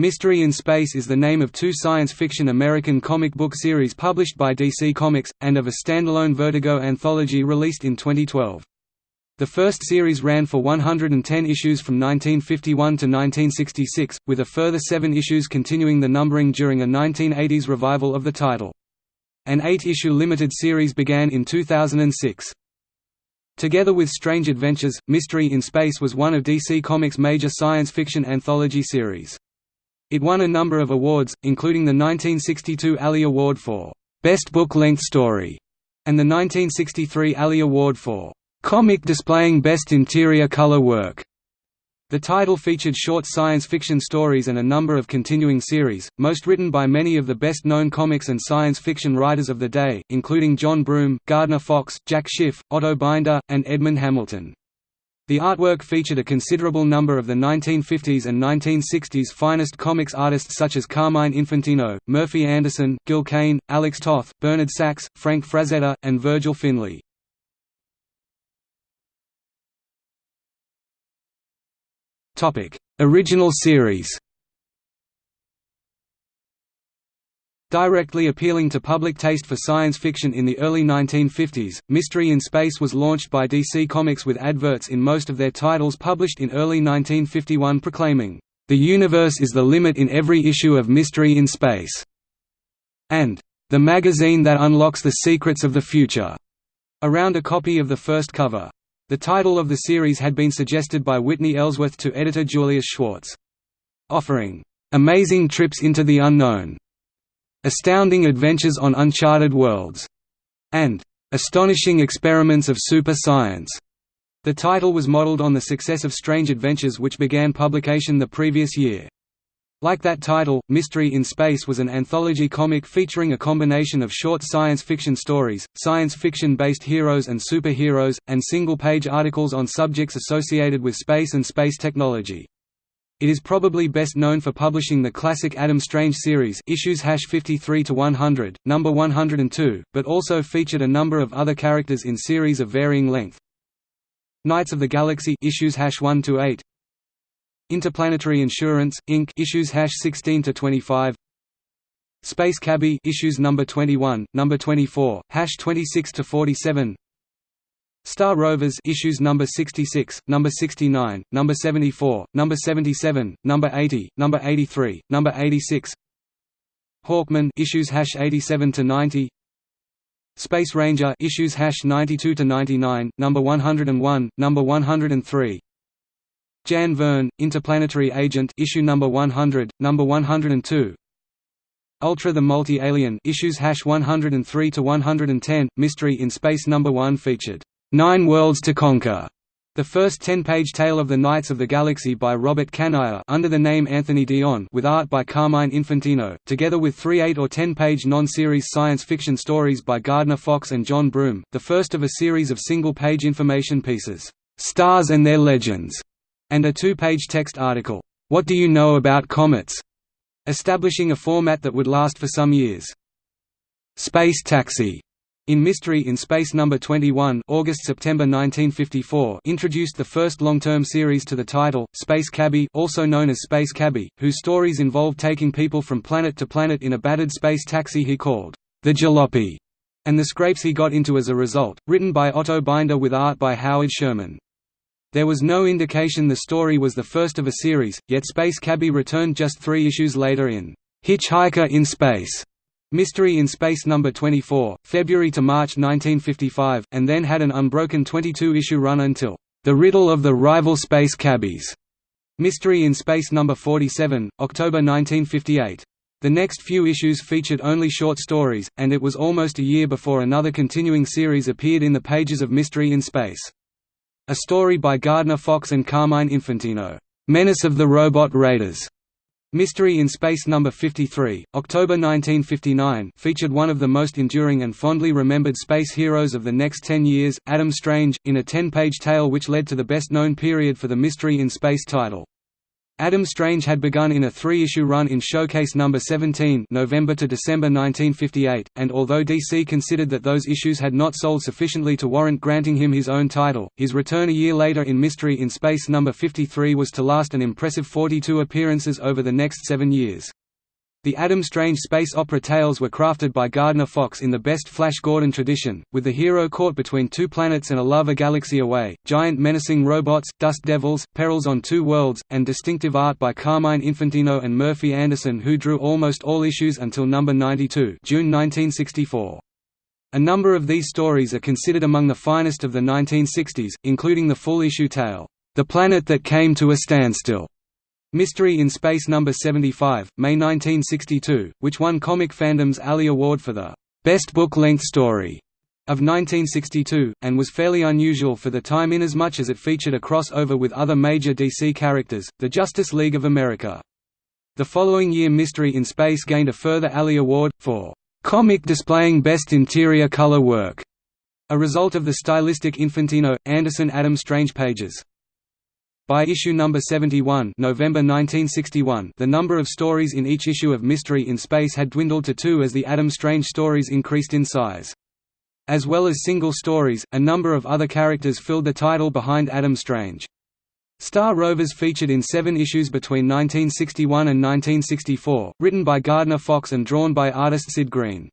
Mystery in Space is the name of two science fiction American comic book series published by DC Comics, and of a standalone Vertigo anthology released in 2012. The first series ran for 110 issues from 1951 to 1966, with a further seven issues continuing the numbering during a 1980s revival of the title. An eight-issue limited series began in 2006. Together with Strange Adventures, Mystery in Space was one of DC Comics' major science fiction anthology series. It won a number of awards, including the 1962 Alley Award for Best Book-Length Story and the 1963 Alley Award for Comic displaying best interior color work. The title featured short science fiction stories and a number of continuing series, most written by many of the best-known comics and science fiction writers of the day, including John Broome, Gardner Fox, Jack Schiff, Otto Binder, and Edmond Hamilton. The artwork featured a considerable number of the 1950s and 1960s finest comics artists such as Carmine Infantino, Murphy Anderson, Gil Kane, Alex Toth, Bernard Sachs, Frank Frazetta, and Virgil Finlay. Original series Directly appealing to public taste for science fiction in the early 1950s, Mystery in Space was launched by DC Comics with adverts in most of their titles published in early 1951 proclaiming, "...the universe is the limit in every issue of Mystery in Space," and "...the magazine that unlocks the secrets of the future," around a copy of the first cover. The title of the series had been suggested by Whitney Ellsworth to editor Julius Schwartz. Offering, "...amazing trips into the unknown", "...astounding adventures on uncharted worlds", and "...astonishing experiments of super science". The title was modeled on the success of Strange Adventures which began publication the previous year. Like that title, Mystery in Space was an anthology comic featuring a combination of short science fiction stories, science fiction-based heroes and superheroes, and single-page articles on subjects associated with space and space technology. It is probably best known for publishing the classic Adam Strange series issues 53 to 100, number 102, but also featured a number of other characters in series of varying length. Knights of the Galaxy issues 1 to 8, Interplanetary Insurance Inc. issues hash 16 to 25. Space Cabbie issues number 21, number 24, hash 26 to 47. Star Rovers issues number 66, number 69, number 74, number 77, number 80, number 83, number 86. Hawkman issues hash 87 to 90. Space Ranger issues hash 92 to 99, number 101, number 103. Jan Vern, Interplanetary Agent issue number 100, number 102. Ultra the Multi-Alien issues hash 103 to 110. Mystery in Space number 1 featured Nine Worlds to Conquer. The first 10-page tale of the Knights of the Galaxy by Robert Kanigher under the name Anthony Dion with art by Carmine Infantino, together with three 8 or 10-page non-series science fiction stories by Gardner Fox and John Broome, the first of a series of single-page information pieces, "'Stars and Their Legends' and a two-page text article, "'What Do You Know About Comets?' establishing a format that would last for some years. Space Taxi in Mystery in Space No. 21 August-September 1954 introduced the first long-term series to the title, Space Cabbie also known as Space Cabbie, whose stories involved taking people from planet to planet in a battered space taxi he called, the Jalopy, and the scrapes he got into as a result, written by Otto Binder with art by Howard Sherman. There was no indication the story was the first of a series, yet Space Cabbie returned just three issues later in Hitchhiker in Space, Mystery in Space No. 24, February to March 1955, and then had an unbroken 22-issue run until The Riddle of the Rival Space Cabbies, Mystery in Space No. 47, October 1958. The next few issues featured only short stories, and it was almost a year before another continuing series appeared in the pages of Mystery in Space. A story by Gardner Fox and Carmine Infantino, "'Menace of the Robot Raiders' Mystery in Space No. 53, October 1959 featured one of the most enduring and fondly remembered space heroes of the next ten years, Adam Strange, in a ten-page tale which led to the best-known period for the Mystery in Space title. Adam Strange had begun in a three-issue run in Showcase number 17 November to December 1958, and although DC considered that those issues had not sold sufficiently to warrant granting him his own title, his return a year later in Mystery in Space number 53 was to last an impressive 42 appearances over the next seven years. The Adam Strange space opera tales were crafted by Gardner Fox in the best Flash Gordon tradition, with the hero caught between two planets and a love a galaxy away, giant menacing robots, dust devils, perils on two worlds, and distinctive art by Carmine Infantino and Murphy Anderson who drew almost all issues until number 92 June 1964. A number of these stories are considered among the finest of the 1960s, including the full-issue tale, The Planet That Came to a Standstill, Mystery in Space No. 75, May 1962, which won Comic Fandom's Alley Award for the «Best Book-Length Story» of 1962, and was fairly unusual for the time inasmuch as much as it featured a crossover with other major DC characters, the Justice League of America. The following year Mystery in Space gained a further Alley Award, for «comic displaying best interior color work», a result of the stylistic Infantino, Anderson Adam Strange pages. By issue number 71 November 1961, the number of stories in each issue of Mystery in Space had dwindled to two as the Adam Strange stories increased in size. As well as single stories, a number of other characters filled the title behind Adam Strange. Star Rovers featured in seven issues between 1961 and 1964, written by Gardner Fox and drawn by artist Sid Greene.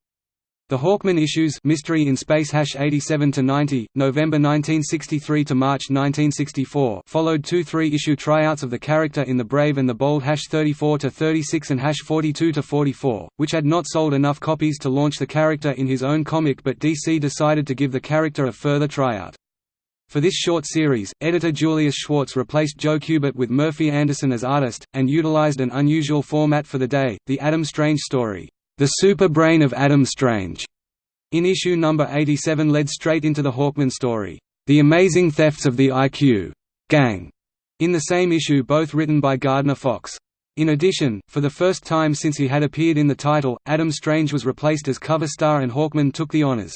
The Hawkman issues Mystery in Space 87 to 90, November 1963 to March 1964 followed two three-issue tryouts of the character in The Brave and the Bold 34 to 36 and 42 to 44, which had not sold enough copies to launch the character in his own comic but DC decided to give the character a further tryout. For this short series, editor Julius Schwartz replaced Joe Kubert with Murphy Anderson as artist, and utilized an unusual format for the day, the Adam Strange story. The Super Brain of Adam Strange, in issue number 87 led straight into the Hawkman story, The Amazing Thefts of the IQ Gang, in the same issue both written by Gardner Fox. In addition, for the first time since he had appeared in the title, Adam Strange was replaced as cover star and Hawkman took the honors.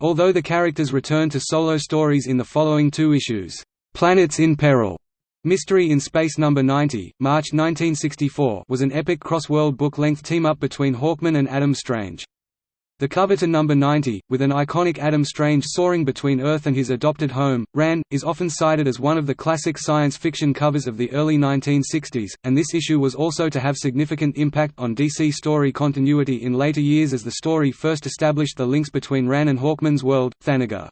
Although the characters returned to solo stories in the following two issues, "'Planets in Peril' Mystery in Space No. 90, March 1964 was an epic cross-world book-length team-up between Hawkman and Adam Strange. The cover to number 90, with an iconic Adam Strange soaring between Earth and his adopted home, Rann, is often cited as one of the classic science fiction covers of the early 1960s, and this issue was also to have significant impact on DC story continuity in later years as the story first established the links between Rann and Hawkman's world, Thanagar.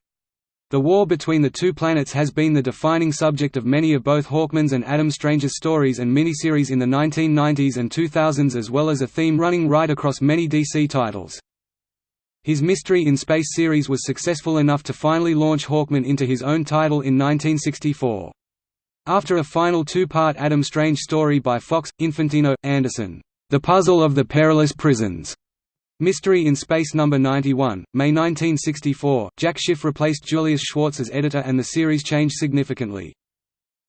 The war between the two planets has been the defining subject of many of both Hawkman's and Adam Strange's stories and miniseries in the 1990s and 2000s as well as a theme running right across many DC titles. His Mystery in Space series was successful enough to finally launch Hawkman into his own title in 1964. After a final two-part Adam Strange story by Fox, Infantino, Anderson, The Puzzle of the Perilous Prisons, Mystery in Space No. 91, May 1964, Jack Schiff replaced Julius Schwartz as editor and the series changed significantly.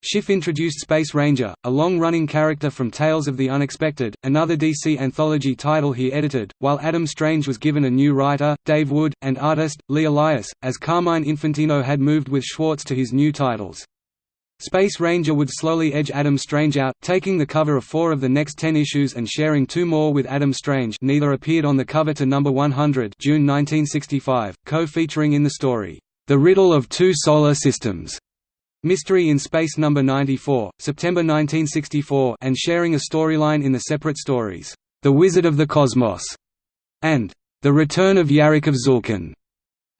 Schiff introduced Space Ranger, a long-running character from Tales of the Unexpected, another DC anthology title he edited, while Adam Strange was given a new writer, Dave Wood, and artist, Lee Elias, as Carmine Infantino had moved with Schwartz to his new titles. Space Ranger would slowly edge Adam Strange out, taking the cover of four of the next ten issues and sharing two more with Adam Strange neither appeared on the cover to number 100 June 1965, co-featuring in the story, The Riddle of Two Solar Systems, Mystery in Space No. 94, September 1964 and sharing a storyline in the separate stories, The Wizard of the Cosmos, and The Return of Yarrick of Zulkan.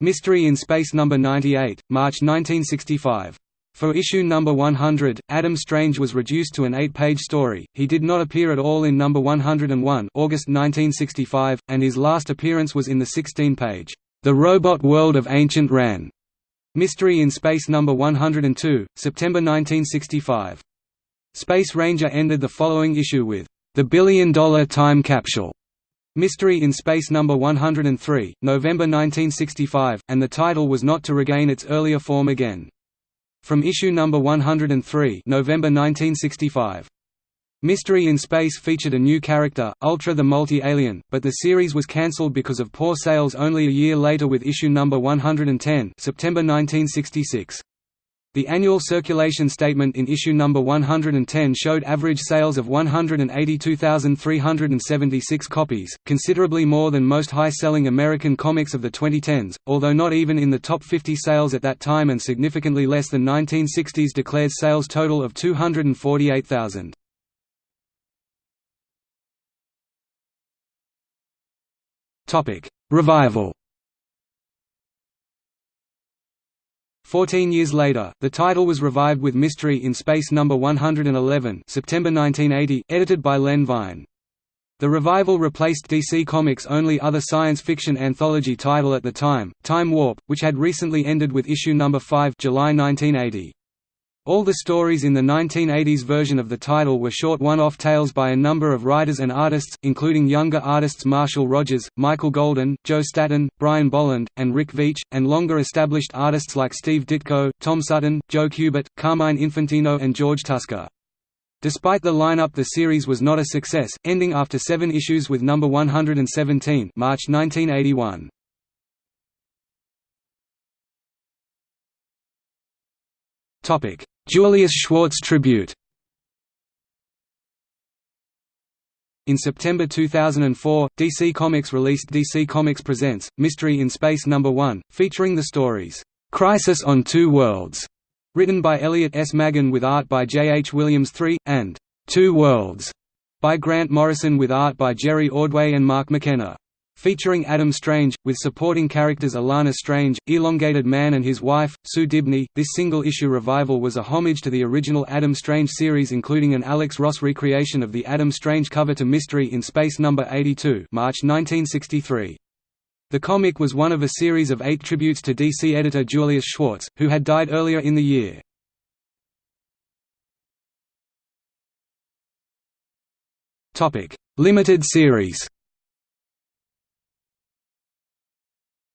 Mystery in Space No. 98, March 1965. For issue number 100, Adam Strange was reduced to an eight-page story, he did not appear at all in number 101 August 1965, and his last appearance was in the 16-page, The Robot World of Ancient Rann' Mystery in Space No. 102, September 1965. Space Ranger ended the following issue with, The Billion Dollar Time Capsule, Mystery in Space No. 103, November 1965, and the title was not to regain its earlier form again. From issue number 103 November 1965. Mystery in Space featured a new character, Ultra the Multi-Alien, but the series was cancelled because of poor sales only a year later with issue number 110 September 1966. The annual circulation statement in issue number 110 showed average sales of 182,376 copies, considerably more than most high-selling American comics of the 2010s, although not even in the top 50 sales at that time and significantly less than 1960's declared sales total of 248,000. Revival Fourteen years later, the title was revived with Mystery in Space No. 111 September 1980, edited by Len Wein. The revival replaced DC Comics' only other science fiction anthology title at the time, Time Warp, which had recently ended with issue No. 5 July 1980. All the stories in the 1980s version of the title were short one-off tales by a number of writers and artists, including younger artists Marshall Rogers, Michael Golden, Joe Staton, Brian Bolland, and Rick Veitch, and longer-established artists like Steve Ditko, Tom Sutton, Joe Kubert, Carmine Infantino and George Tuska. Despite the lineup the series was not a success, ending after seven issues with number 117 March 1981. Julius Schwartz tribute. In September 2004, DC Comics released DC Comics Presents Mystery in Space No. 1, featuring the stories Crisis on Two Worlds, written by Elliot S. Maggin with art by J. H. Williams III, and Two Worlds by Grant Morrison with art by Jerry Ordway and Mark McKenna featuring Adam Strange, with supporting characters Alanna Strange, Elongated Man and his wife, Sue Dibney. This single-issue revival was a homage to the original Adam Strange series including an Alex Ross recreation of the Adam Strange cover to Mystery in Space No. 82 March 1963. The comic was one of a series of eight tributes to DC editor Julius Schwartz, who had died earlier in the year. Limited series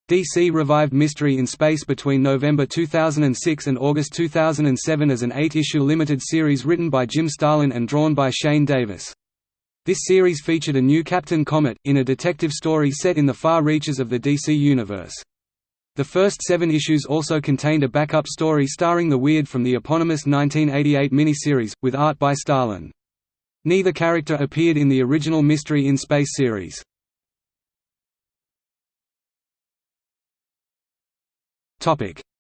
DC revived Mystery in Space between November 2006 and August 2007 as an eight-issue limited series written by Jim Starlin and drawn by Shane Davis. This series featured a new Captain Comet, in a detective story set in the far reaches of the DC Universe. The first seven issues also contained a backup story starring the Weird from the eponymous 1988 miniseries, with art by Starlin. Neither character appeared in the original Mystery in Space series.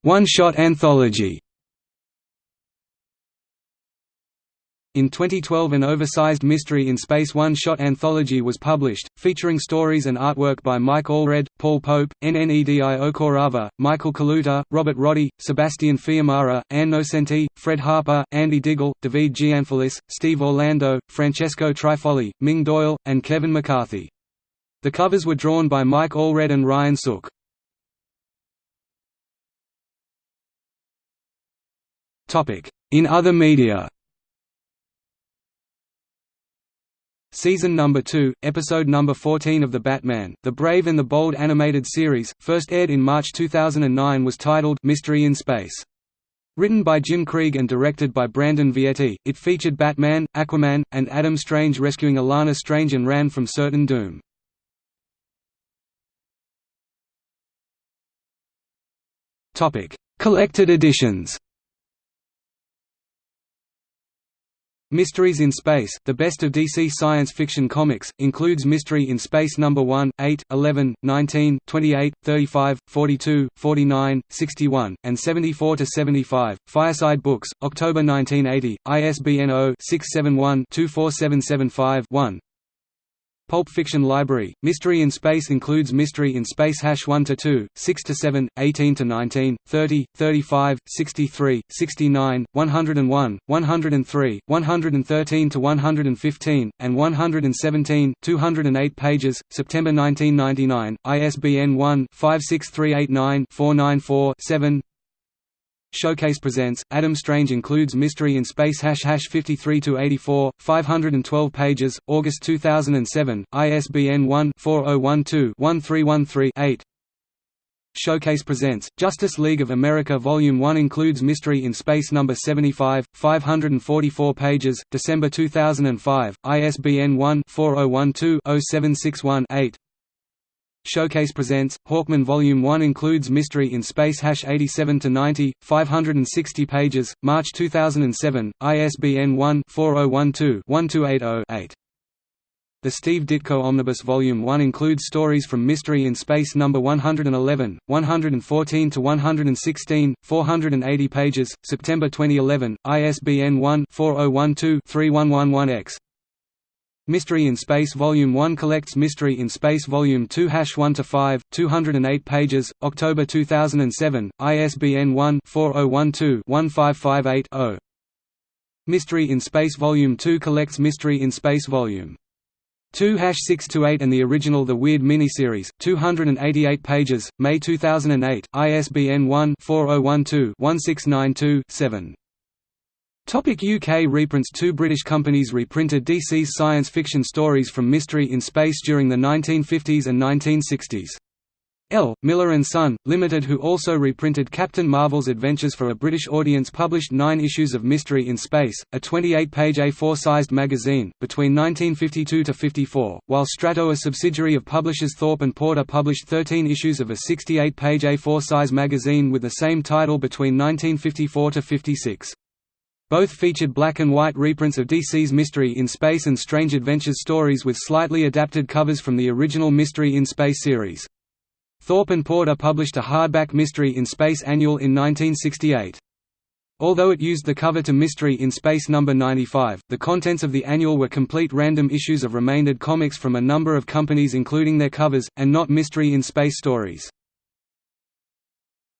One-shot anthology In 2012 an oversized Mystery in Space one-shot anthology was published, featuring stories and artwork by Mike Allred, Paul Pope, Nnedi Okorafor, Michael Kaluta, Robert Rodi, Sebastian Fiumara, Ann Nocenti, Fred Harper, Andy Diggle, David Gianfelice, Steve Orlando, Francesco Trifogli, Ming Doyle, and Kevin McCarthy. The covers were drawn by Mike Allred and Ryan Sook. In other media Season number 2, episode number 14 of The Batman, The Brave and the Bold animated series, first aired in March 2009 was titled Mystery in Space. Written by Jim Krieg and directed by Brandon Vietti, it featured Batman, Aquaman, and Adam Strange rescuing Alanna Strange and Rann from certain doom. Collected editions Mysteries in Space, the best of DC science fiction comics, includes Mystery in Space No. 1, 8, 11, 19, 28, 35, 42, 49, 61, and 74–75, Fireside Books, October 1980, ISBN 0-671-24775-1 Pulp Fiction Library, Mystery in Space includes Mystery in Space 1–2, 6–7, 18–19, 30, 35, 63, 69, 101, 103, 113–115, and 117, 208 pages, September 1999, ISBN 1-56389-494-7 Showcase presents Adam Strange includes Mystery in Space 53 to 84, 512 pages, August 2007, ISBN 1-4012-1313-8. Showcase presents Justice League of America Volume 1 includes Mystery in Space number 75, 544 pages, December 2005, ISBN 1-4012-0761-8. Showcase presents Hawkman Volume 1 includes Mystery in Space 87 to 90, 560 pages, March 2007, ISBN 1-4012-1280-8. The Steve Ditko Omnibus Volume 1 includes stories from Mystery in Space No. 111, 114 to 116, 480 pages, September 2011, ISBN 1-4012-3111-X. Mystery in Space Volume 1 collects Mystery in Space Volume 2 Hash 1 to 5, 208 pages, October 2007, ISBN 1-4012-1558-0. Mystery in Space Volume 2 collects Mystery in Space Volume 2 hash 6 to 8 and the original The Weird miniseries, 288 pages, May 2008, ISBN 1-4012-1692-7. Topic UK reprints Two British companies reprinted DC's science fiction stories from Mystery in Space during the 1950s and 1960s. L. Miller & Son, Limited who also reprinted Captain Marvel's Adventures for a British audience published nine issues of Mystery in Space, a 28-page A4-sized magazine, between 1952–54, while Strato a subsidiary of publishers Thorpe & Porter published 13 issues of a 68-page A4-size magazine with the same title between 1954–56. Both featured black and white reprints of DC's Mystery in Space and Strange Adventures stories with slightly adapted covers from the original Mystery in Space series. Thorpe and Porter published a hardback Mystery in Space annual in 1968. Although it used the cover to Mystery in Space No. 95, the contents of the annual were complete random issues of remaindered comics from a number of companies including their covers, and not Mystery in Space stories.